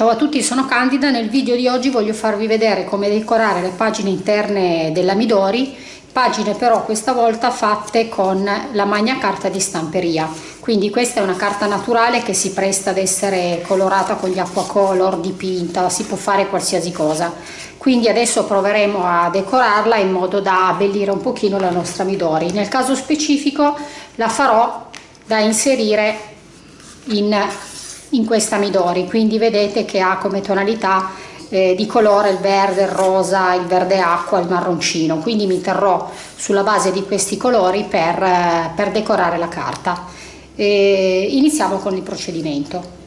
Ciao a tutti, sono Candida. Nel video di oggi voglio farvi vedere come decorare le pagine interne della Midori, pagine però questa volta fatte con la magna carta di stamperia. Quindi questa è una carta naturale che si presta ad essere colorata con gli acquacolor, dipinta, si può fare qualsiasi cosa. Quindi adesso proveremo a decorarla in modo da abbellire un pochino la nostra Midori. Nel caso specifico la farò da inserire in in questa Midori quindi vedete che ha come tonalità eh, di colore il verde, il rosa, il verde acqua, il marroncino. Quindi mi terrò sulla base di questi colori per, eh, per decorare la carta. E iniziamo con il procedimento.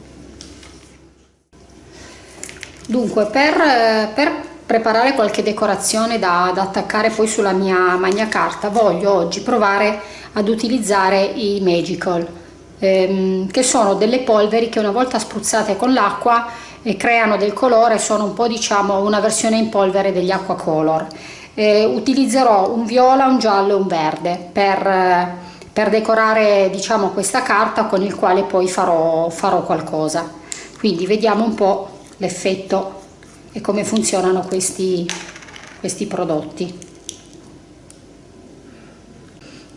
Dunque per, eh, per preparare qualche decorazione da, da, attaccare poi sulla mia magna carta voglio oggi provare ad utilizzare i magical ehm, che sono delle polveri che una volta spruzzate con l'acqua eh, creano del colore, sono un po' diciamo una versione in polvere degli acqua color. Eh, utilizzerò un viola, un giallo e un verde per, eh, per decorare diciamo questa carta con il quale poi farò, farò qualcosa. Quindi vediamo un po' l'effetto e come funzionano questi, questi prodotti.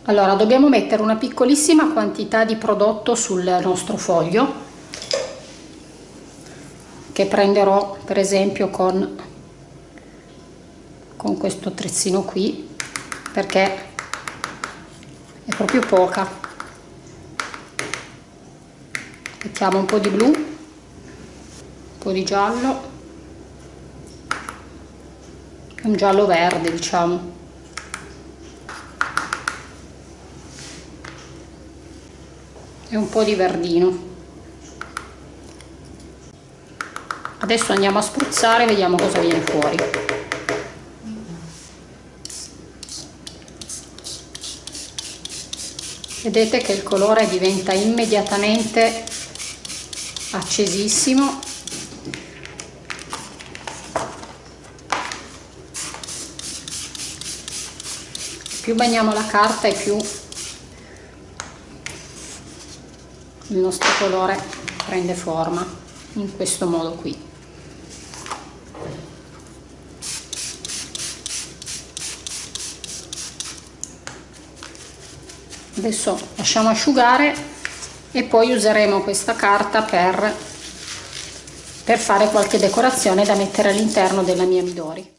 Allora, dobbiamo mettere una piccolissima quantità di prodotto sul nostro foglio che prenderò per esempio con, con questo attrezzino qui perché è proprio poca. Mettiamo un po' di blu, un po' di giallo un giallo verde diciamo. E un po' di verdino. Adesso andiamo a spruzzare e vediamo cosa viene fuori. Vedete che il colore diventa immediatamente accesissimo. Più bagniamo la carta e più il nostro colore prende forma in questo modo qui. Adesso lasciamo asciugare e poi useremo questa carta per, per fare qualche decorazione da mettere all'interno della mia Midori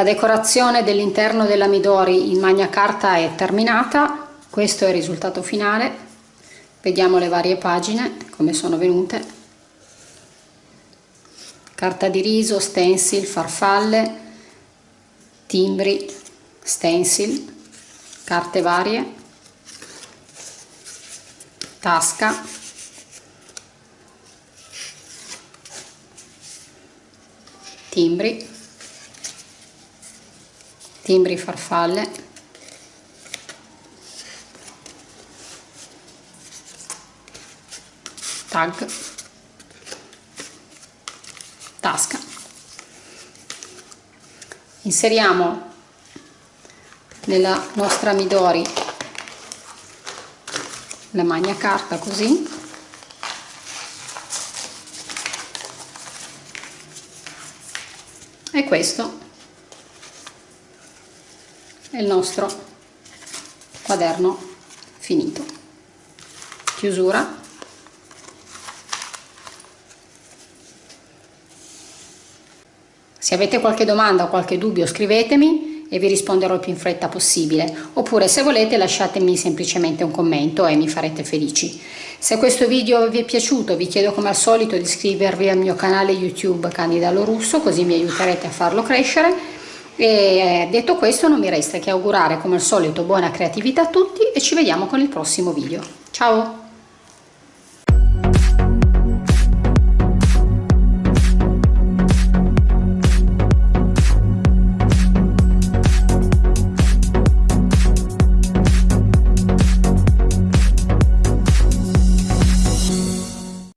La decorazione dell'interno della Midori in magna carta è terminata, questo è il risultato finale, vediamo le varie pagine come sono venute, carta di riso, stencil, farfalle, timbri, stencil, carte varie, tasca, timbri, timbri farfalle. Tag. Tasca. Inseriamo nella nostra Midori la magna carta così. E questo il nostro quaderno finito. Chiusura. Se avete qualche domanda o qualche dubbio scrivetemi e vi risponderò il più in fretta possibile. Oppure se volete lasciatemi semplicemente un commento e mi farete felici. Se questo video vi è piaciuto vi chiedo come al solito di iscrivervi al mio canale youtube Candida Russo così mi aiuterete a farlo crescere e detto questo non mi resta che augurare come al solito buona creatività a tutti e ci vediamo con il prossimo video. Ciao!